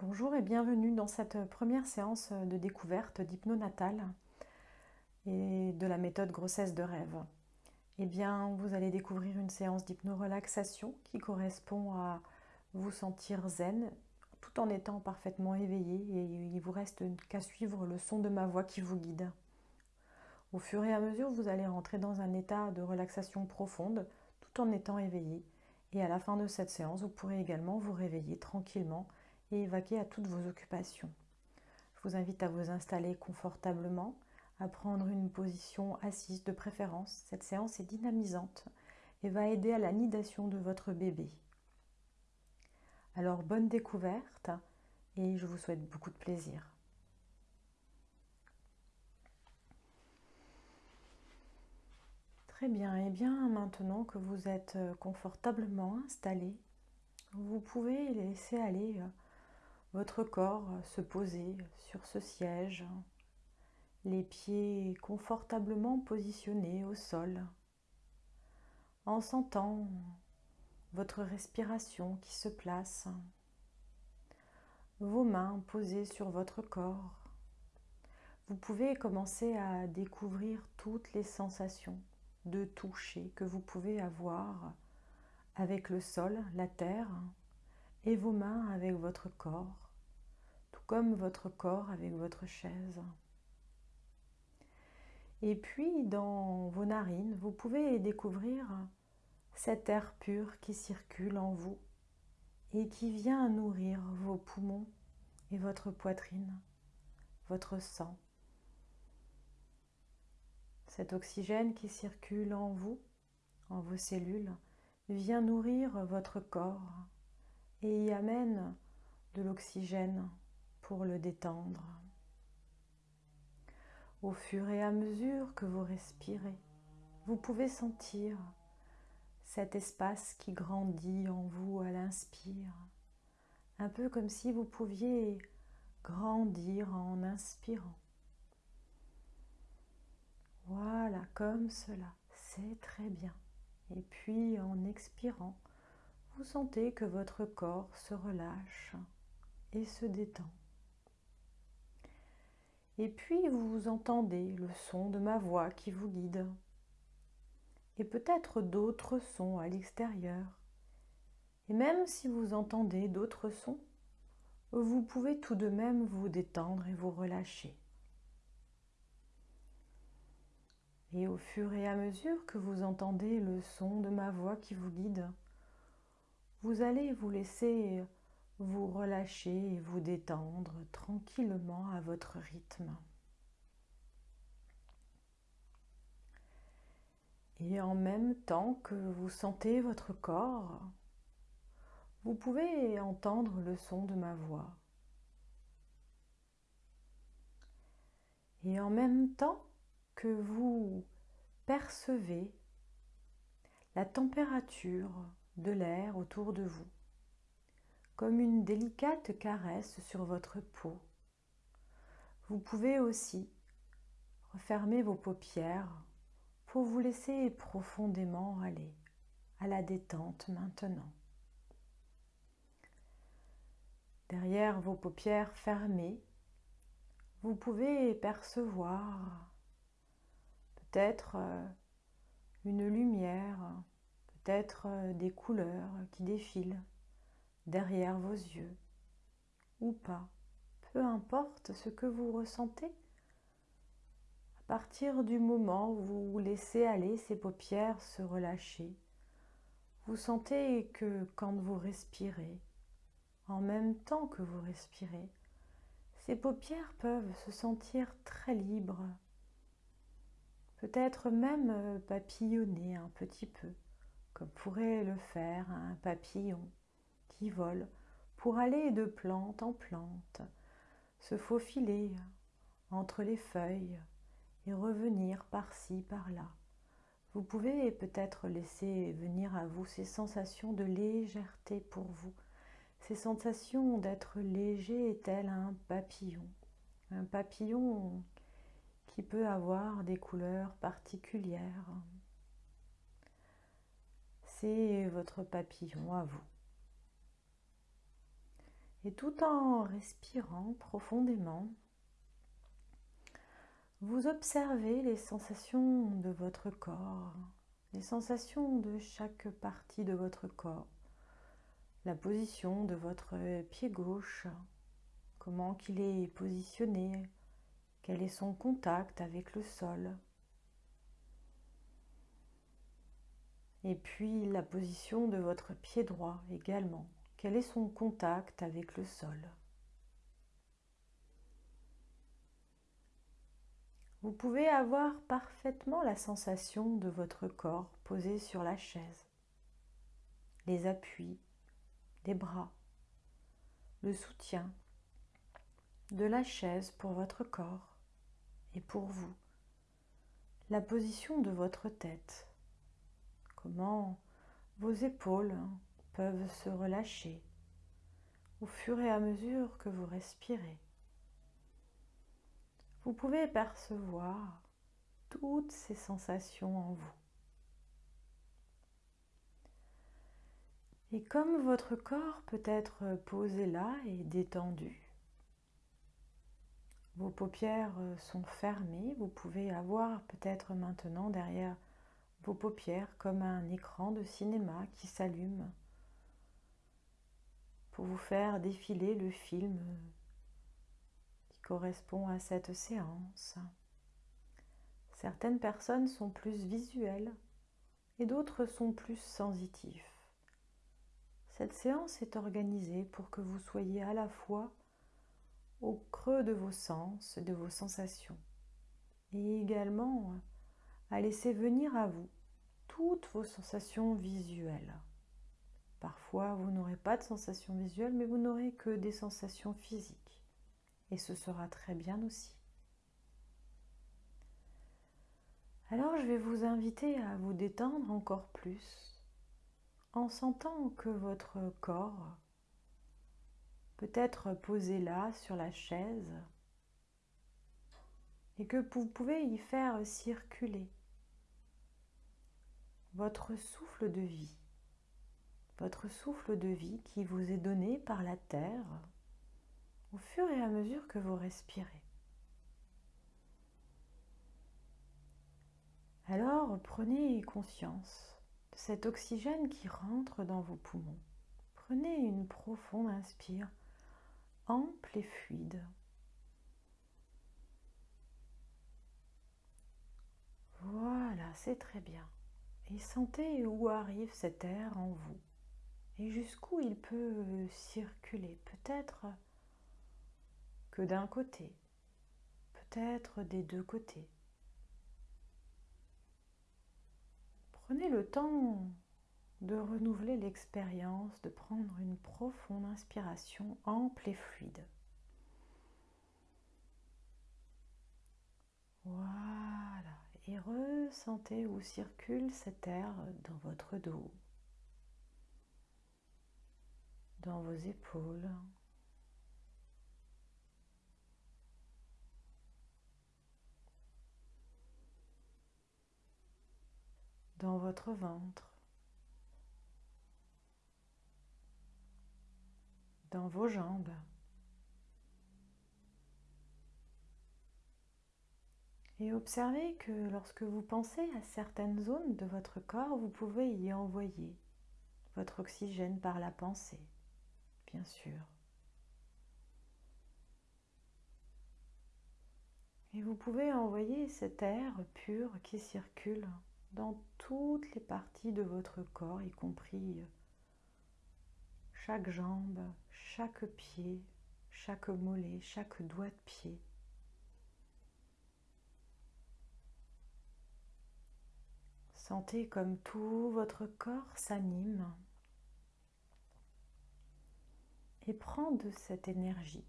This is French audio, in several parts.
Bonjour et bienvenue dans cette première séance de découverte d'hypnonatal et de la méthode grossesse de rêve. Eh bien, vous allez découvrir une séance d'hypnorelaxation qui correspond à vous sentir zen tout en étant parfaitement éveillé et il vous reste qu'à suivre le son de ma voix qui vous guide. Au fur et à mesure, vous allez rentrer dans un état de relaxation profonde tout en étant éveillé et à la fin de cette séance, vous pourrez également vous réveiller tranquillement et évacuer à toutes vos occupations. Je vous invite à vous installer confortablement, à prendre une position assise de préférence. Cette séance est dynamisante et va aider à la nidation de votre bébé. Alors bonne découverte et je vous souhaite beaucoup de plaisir. Très bien, et bien maintenant que vous êtes confortablement installé, vous pouvez laisser aller votre corps se poser sur ce siège, les pieds confortablement positionnés au sol, en sentant votre respiration qui se place, vos mains posées sur votre corps. Vous pouvez commencer à découvrir toutes les sensations de toucher que vous pouvez avoir avec le sol, la terre, et vos mains avec votre corps, tout comme votre corps avec votre chaise. Et puis dans vos narines, vous pouvez découvrir cet air pur qui circule en vous et qui vient nourrir vos poumons et votre poitrine, votre sang. Cet oxygène qui circule en vous, en vos cellules, vient nourrir votre corps et y amène de l'oxygène pour le détendre. Au fur et à mesure que vous respirez, vous pouvez sentir cet espace qui grandit en vous à l'inspire, un peu comme si vous pouviez grandir en inspirant. Voilà, comme cela, c'est très bien. Et puis en expirant, vous sentez que votre corps se relâche et se détend. Et puis vous entendez le son de ma voix qui vous guide. Et peut-être d'autres sons à l'extérieur. Et même si vous entendez d'autres sons, vous pouvez tout de même vous détendre et vous relâcher. Et au fur et à mesure que vous entendez le son de ma voix qui vous guide, vous allez vous laisser vous relâcher et vous détendre tranquillement à votre rythme. Et en même temps que vous sentez votre corps, vous pouvez entendre le son de ma voix. Et en même temps que vous percevez la température de l'air autour de vous, comme une délicate caresse sur votre peau. Vous pouvez aussi refermer vos paupières pour vous laisser profondément aller à la détente maintenant. Derrière vos paupières fermées, vous pouvez percevoir peut-être euh, une lumière euh, des couleurs qui défilent derrière vos yeux ou pas, peu importe ce que vous ressentez. À partir du moment où vous laissez aller ces paupières se relâcher, vous sentez que quand vous respirez, en même temps que vous respirez, ces paupières peuvent se sentir très libres, peut-être même euh, papillonner un petit peu comme pourrait le faire un papillon qui vole pour aller de plante en plante, se faufiler entre les feuilles et revenir par-ci, par-là. Vous pouvez peut-être laisser venir à vous ces sensations de légèreté pour vous, ces sensations d'être léger tel un papillon, un papillon qui peut avoir des couleurs particulières, c'est votre papillon à vous. Et tout en respirant profondément, vous observez les sensations de votre corps, les sensations de chaque partie de votre corps, la position de votre pied gauche, comment qu'il est positionné, quel est son contact avec le sol. Et puis la position de votre pied droit également. Quel est son contact avec le sol? Vous pouvez avoir parfaitement la sensation de votre corps posé sur la chaise, les appuis des bras, le soutien de la chaise pour votre corps et pour vous, la position de votre tête, comment vos épaules peuvent se relâcher au fur et à mesure que vous respirez. Vous pouvez percevoir toutes ces sensations en vous. Et comme votre corps peut être posé là et détendu, vos paupières sont fermées, vous pouvez avoir peut-être maintenant derrière vos paupières comme un écran de cinéma qui s'allume pour vous faire défiler le film qui correspond à cette séance. Certaines personnes sont plus visuelles et d'autres sont plus sensitifs. Cette séance est organisée pour que vous soyez à la fois au creux de vos sens, de vos sensations, et également à laisser venir à vous toutes vos sensations visuelles. Parfois, vous n'aurez pas de sensations visuelles, mais vous n'aurez que des sensations physiques. Et ce sera très bien aussi. Alors, je vais vous inviter à vous détendre encore plus en sentant que votre corps peut être posé là sur la chaise et que vous pouvez y faire circuler votre souffle de vie votre souffle de vie qui vous est donné par la terre au fur et à mesure que vous respirez. Alors prenez conscience de cet oxygène qui rentre dans vos poumons. Prenez une profonde inspire, ample et fluide. Voilà, c'est très bien. Et sentez où arrive cet air en vous et jusqu'où il peut circuler. Peut-être que d'un côté, peut-être des deux côtés. Prenez le temps de renouveler l'expérience, de prendre une profonde inspiration ample et fluide. Et ressentez où circule cet air dans votre dos, dans vos épaules. dans votre ventre, dans vos jambes. Et observez que lorsque vous pensez à certaines zones de votre corps, vous pouvez y envoyer votre oxygène par la pensée bien sûr. Et vous pouvez envoyer cet air pur qui circule dans toutes les parties de votre corps, y compris chaque jambe, chaque pied, chaque mollet, chaque doigt de pied. Sentez comme tout votre corps s'anime et prends de cette énergie.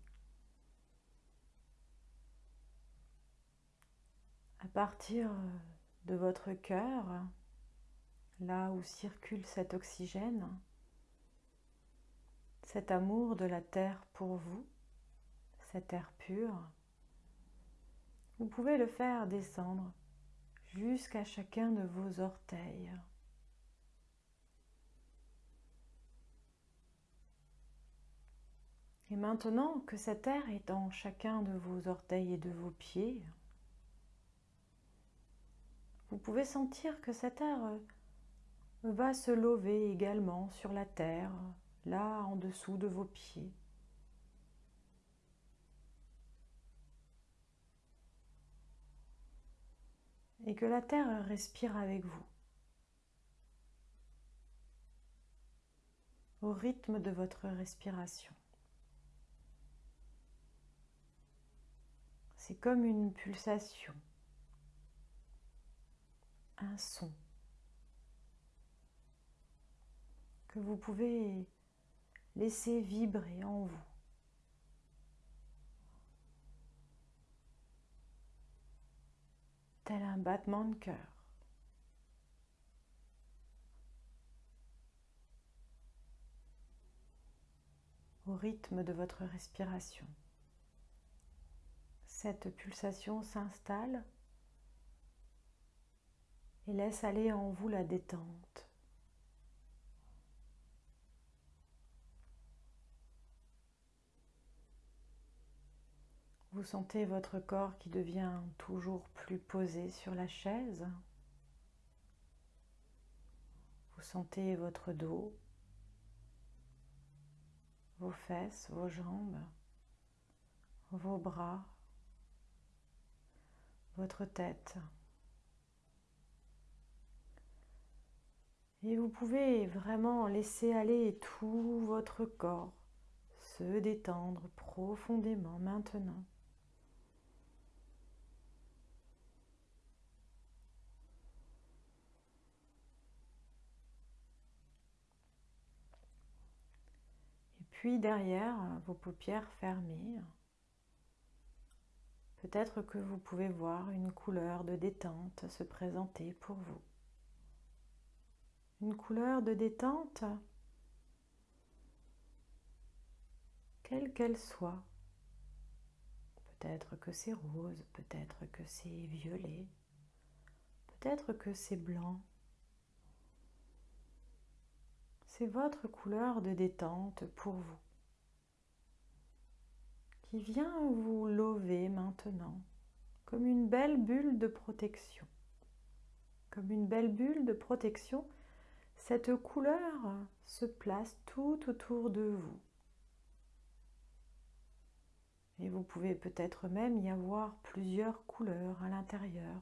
À partir de votre cœur, là où circule cet oxygène, cet amour de la terre pour vous, cet air pur, vous pouvez le faire descendre jusqu'à chacun de vos orteils. Et maintenant que cet air est dans chacun de vos orteils et de vos pieds, vous pouvez sentir que cet air va se lever également sur la terre, là en dessous de vos pieds. Et que la terre respire avec vous. Au rythme de votre respiration. C'est comme une pulsation, un son que vous pouvez laisser vibrer en vous. Tel un battement de cœur? au rythme de votre respiration cette pulsation s'installe et laisse aller en vous la détente. Vous sentez votre corps qui devient toujours plus posé sur la chaise. Vous sentez votre dos, vos fesses, vos jambes, vos bras, votre tête. Et vous pouvez vraiment laisser aller tout votre corps se détendre profondément maintenant. Puis derrière, vos paupières fermées, Peut-être que vous pouvez voir une couleur de détente se présenter pour vous. Une couleur de détente, quelle qu'elle soit. Peut-être que c'est rose, peut-être que c'est violet, peut-être que c'est blanc. C'est votre couleur de détente pour vous qui vient vous lever maintenant comme une belle bulle de protection. Comme une belle bulle de protection, cette couleur se place tout autour de vous. Et vous pouvez peut-être même y avoir plusieurs couleurs à l'intérieur.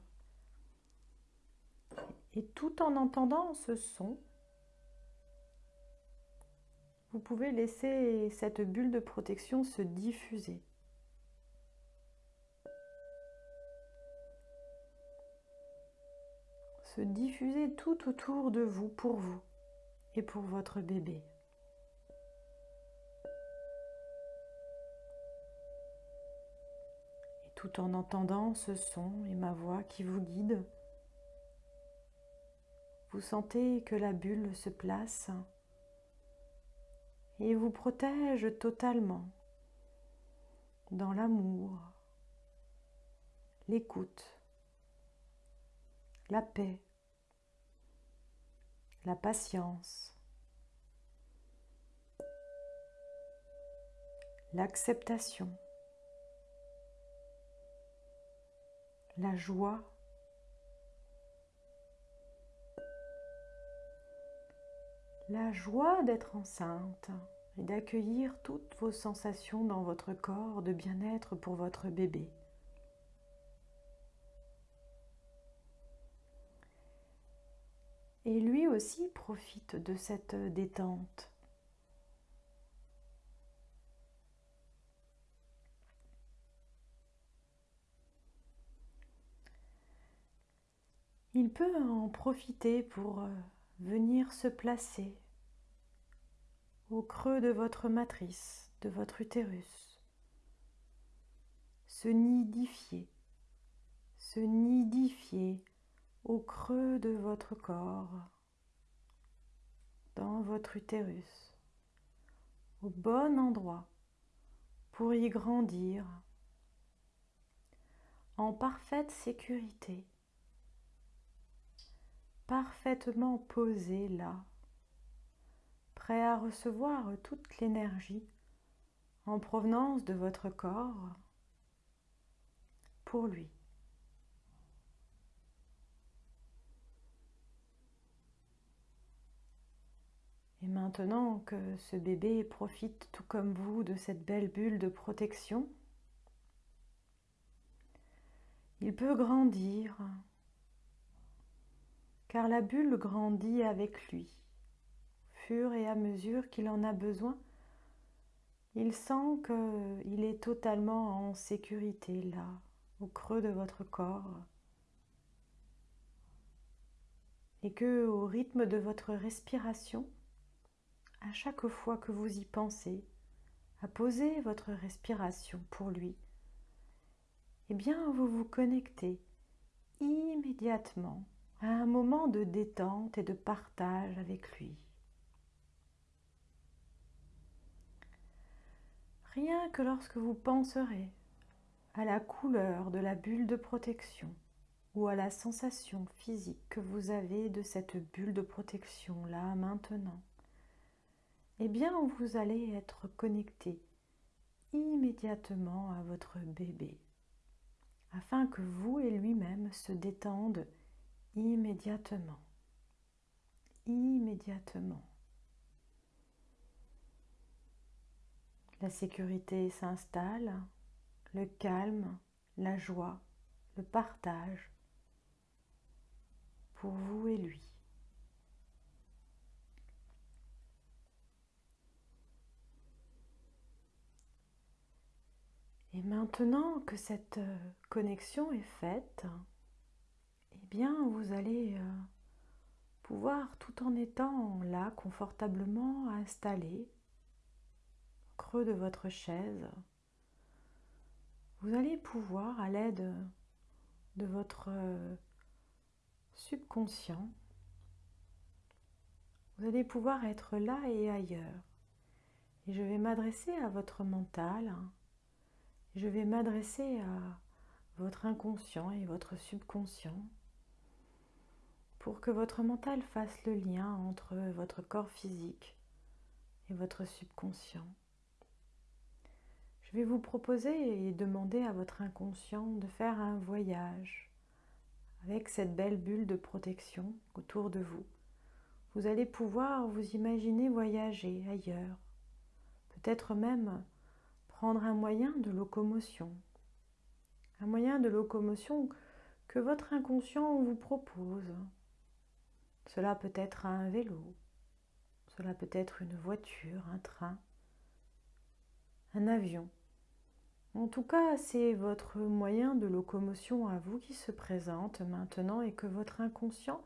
Et tout en entendant ce son, vous pouvez laisser cette bulle de protection se diffuser. Se diffuser tout autour de vous pour vous et pour votre bébé. Et tout en entendant ce son et ma voix qui vous guide, vous sentez que la bulle se place et vous protège totalement dans l'amour, l'écoute, la paix, la patience, l'acceptation, la joie, la joie d'être enceinte et d'accueillir toutes vos sensations dans votre corps de bien-être pour votre bébé. Et lui aussi profite de cette détente. Il peut en profiter pour euh, venir se placer au creux de votre matrice, de votre utérus, se nidifier, se nidifier au creux de votre corps, dans votre utérus, au bon endroit pour y grandir en parfaite sécurité parfaitement posé là, prêt à recevoir toute l'énergie en provenance de votre corps pour lui. Et maintenant que ce bébé profite tout comme vous de cette belle bulle de protection, il peut grandir, car la bulle grandit avec lui. Fur et à mesure qu'il en a besoin, il sent qu'il est totalement en sécurité là, au creux de votre corps, et que au rythme de votre respiration, à chaque fois que vous y pensez, à poser votre respiration pour lui, eh bien vous vous connectez immédiatement à un moment de détente et de partage avec lui. Rien que lorsque vous penserez à la couleur de la bulle de protection ou à la sensation physique que vous avez de cette bulle de protection là maintenant, eh bien vous allez être connecté immédiatement à votre bébé afin que vous et lui-même se détendent immédiatement. Immédiatement. La sécurité s'installe, le calme, la joie, le partage pour vous et lui. Et maintenant que cette euh, connexion est faite, bien vous allez euh, pouvoir, tout en étant là confortablement installé, creux de votre chaise, vous allez pouvoir, à l'aide de votre euh, subconscient, vous allez pouvoir être là et ailleurs. Et je vais m'adresser à votre mental je vais m'adresser à votre inconscient et votre subconscient pour que votre mental fasse le lien entre votre corps physique et votre subconscient. Je vais vous proposer et demander à votre inconscient de faire un voyage avec cette belle bulle de protection autour de vous. Vous allez pouvoir vous imaginer voyager ailleurs, peut-être même prendre un moyen de locomotion. Un moyen de locomotion que votre inconscient vous propose. Cela peut être un vélo, cela peut être une voiture, un train, un avion. En tout cas, c'est votre moyen de locomotion à vous qui se présente maintenant et que votre inconscient,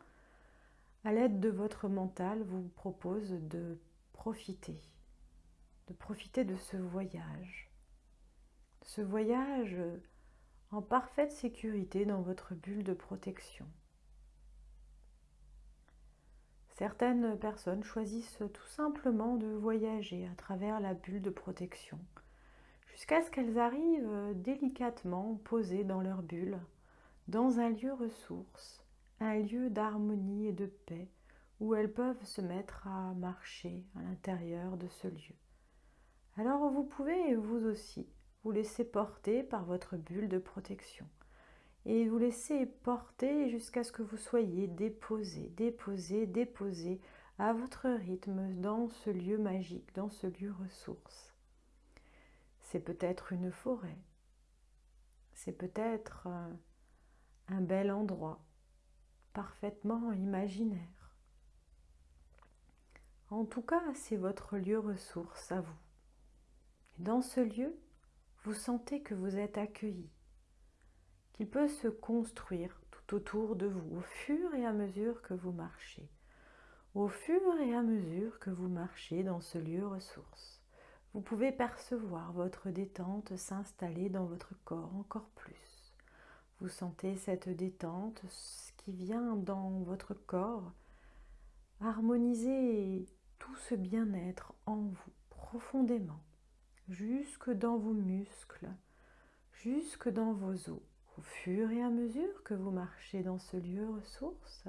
à l'aide de votre mental, vous propose de profiter de profiter de ce voyage. Ce voyage en parfaite sécurité dans votre bulle de protection. Certaines personnes choisissent tout simplement de voyager à travers la bulle de protection jusqu'à ce qu'elles arrivent délicatement posées dans leur bulle, dans un lieu ressource, un lieu d'harmonie et de paix où elles peuvent se mettre à marcher à l'intérieur de ce lieu. Alors vous pouvez vous aussi vous laisser porter par votre bulle de protection et vous laisser porter jusqu'à ce que vous soyez déposé, déposé, déposé à votre rythme dans ce lieu magique, dans ce lieu ressource. C'est peut-être une forêt, c'est peut-être euh, un bel endroit, parfaitement imaginaire. En tout cas, c'est votre lieu ressource à vous. Dans ce lieu, vous sentez que vous êtes accueilli, qu'il peut se construire tout autour de vous au fur et à mesure que vous marchez, au fur et à mesure que vous marchez dans ce lieu ressource. Vous pouvez percevoir votre détente s'installer dans votre corps encore plus. Vous sentez cette détente qui vient dans votre corps harmoniser tout ce bien-être en vous profondément jusque dans vos muscles, jusque dans vos os. Au fur et à mesure que vous marchez dans ce lieu ressource,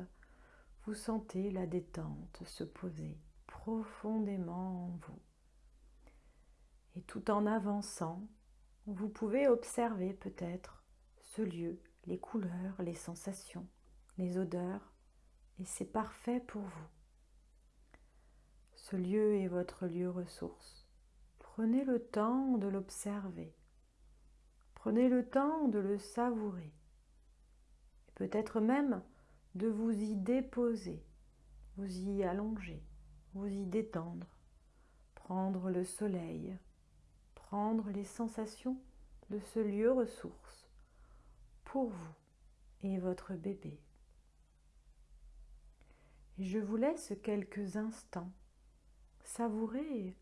vous sentez la détente se poser profondément en vous. Et tout en avançant, vous pouvez observer peut-être ce lieu, les couleurs, les sensations, les odeurs, et c'est parfait pour vous. Ce lieu est votre lieu ressource. Prenez le temps de l'observer. Prenez le temps de le savourer. Peut-être même de vous y déposer, vous y allonger, vous y détendre, prendre le soleil, prendre les sensations de ce lieu ressource pour vous et votre bébé. Je vous laisse quelques instants savourer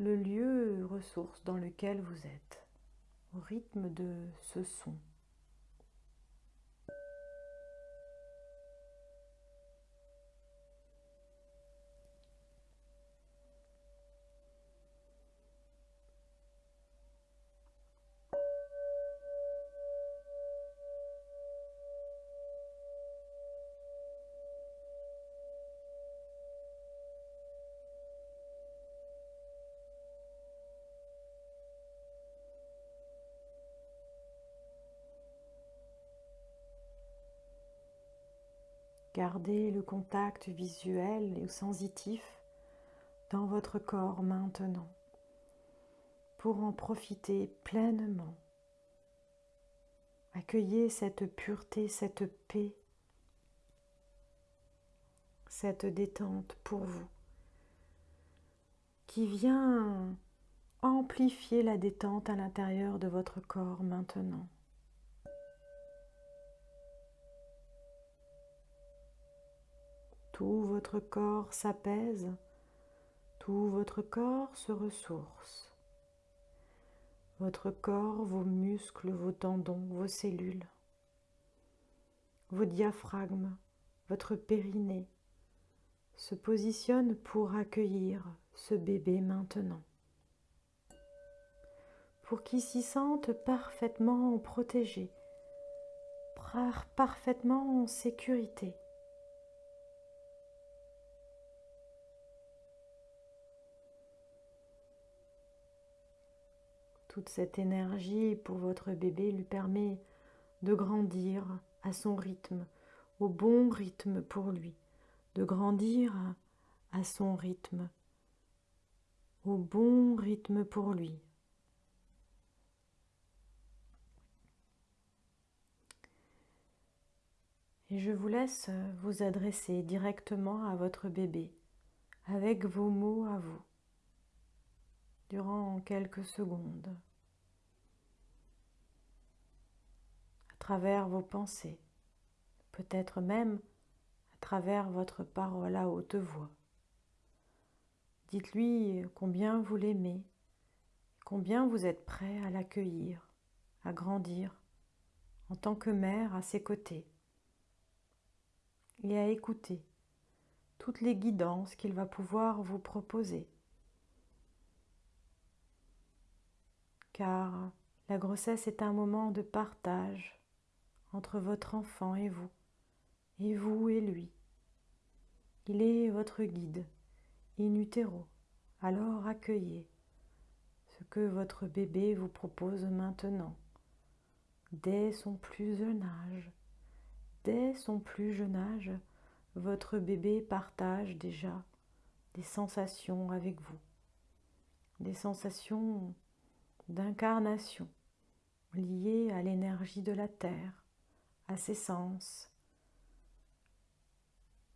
le lieu ressource dans lequel vous êtes, au rythme de ce son. Gardez le contact visuel et sensitif dans votre corps maintenant pour en profiter pleinement. Accueillez cette pureté, cette paix, cette détente pour vous qui vient amplifier la détente à l'intérieur de votre corps maintenant. Tout votre corps s'apaise, tout votre corps se ressource. Votre corps, vos muscles, vos tendons, vos cellules, vos diaphragmes, votre périnée se positionnent pour accueillir ce bébé maintenant. Pour qu'il s'y sente parfaitement protégé, parfaitement en sécurité. Toute cette énergie pour votre bébé lui permet de grandir à son rythme, au bon rythme pour lui, de grandir à son rythme, au bon rythme pour lui. Et je vous laisse vous adresser directement à votre bébé avec vos mots à vous durant quelques secondes, à travers vos pensées, peut-être même à travers votre parole à haute voix. Dites-lui combien vous l'aimez, combien vous êtes prêt à l'accueillir, à grandir en tant que mère à ses côtés et à écouter toutes les guidances qu'il va pouvoir vous proposer. Car la grossesse est un moment de partage entre votre enfant et vous, et vous et lui. Il est votre guide, in utero, alors accueillez ce que votre bébé vous propose maintenant. Dès son plus jeune âge, dès son plus jeune âge, votre bébé partage déjà des sensations avec vous, des sensations d'incarnation liée à l'énergie de la terre, à ses sens,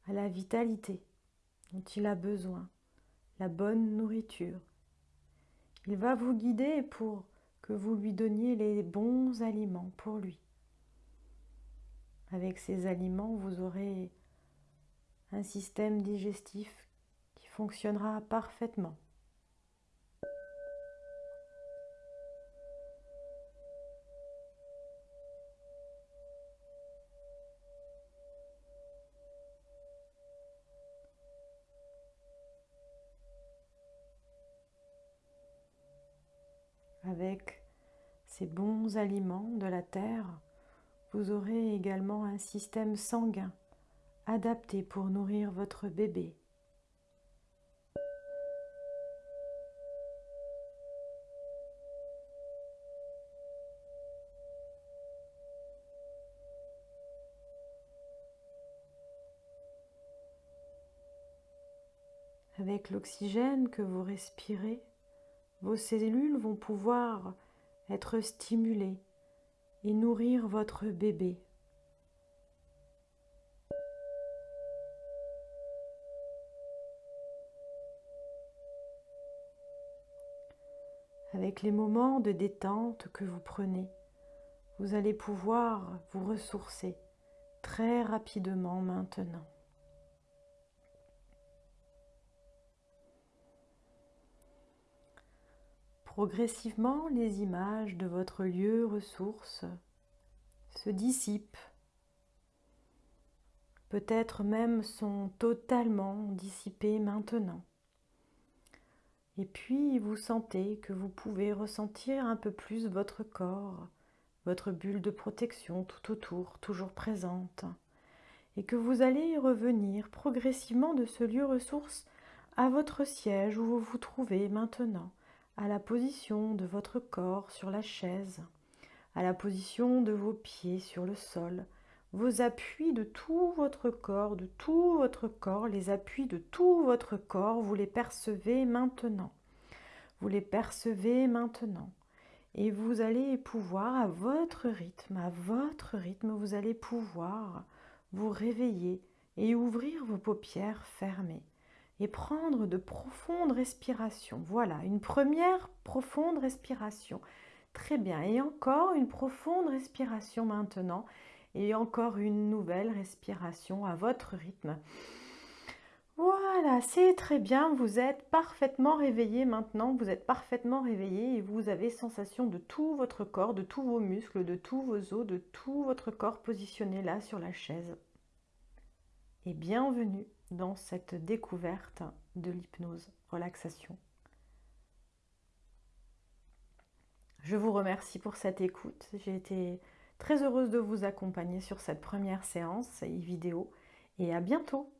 à la vitalité dont il a besoin, la bonne nourriture. Il va vous guider pour que vous lui donniez les bons aliments pour lui. Avec ces aliments, vous aurez un système digestif qui fonctionnera parfaitement. ces bons aliments de la terre, vous aurez également un système sanguin adapté pour nourrir votre bébé. Avec l'oxygène que vous respirez, vos cellules vont pouvoir être stimulées et nourrir votre bébé. Avec les moments de détente que vous prenez, vous allez pouvoir vous ressourcer très rapidement maintenant. Progressivement, les images de votre lieu ressource se dissipent, peut-être même sont totalement dissipées maintenant. Et puis vous sentez que vous pouvez ressentir un peu plus votre corps, votre bulle de protection tout autour, toujours présente, et que vous allez revenir progressivement de ce lieu ressource à votre siège où vous vous trouvez maintenant, à la position de votre corps sur la chaise, à la position de vos pieds sur le sol, vos appuis de tout votre corps, de tout votre corps, les appuis de tout votre corps, vous les percevez maintenant. Vous les percevez maintenant. Et vous allez pouvoir, à votre rythme, à votre rythme, vous allez pouvoir vous réveiller et ouvrir vos paupières fermées et prendre de profondes respirations. Voilà, une première profonde respiration. Très bien. Et encore une profonde respiration maintenant. Et encore une nouvelle respiration à votre rythme. Voilà, c'est très bien, vous êtes parfaitement réveillé maintenant, vous êtes parfaitement réveillé et vous avez sensation de tout votre corps, de tous vos muscles, de tous vos os, de tout votre corps positionné là sur la chaise. Et bienvenue dans cette découverte de l'hypnose relaxation. Je vous remercie pour cette écoute. J'ai été très heureuse de vous accompagner sur cette première séance et vidéo et à bientôt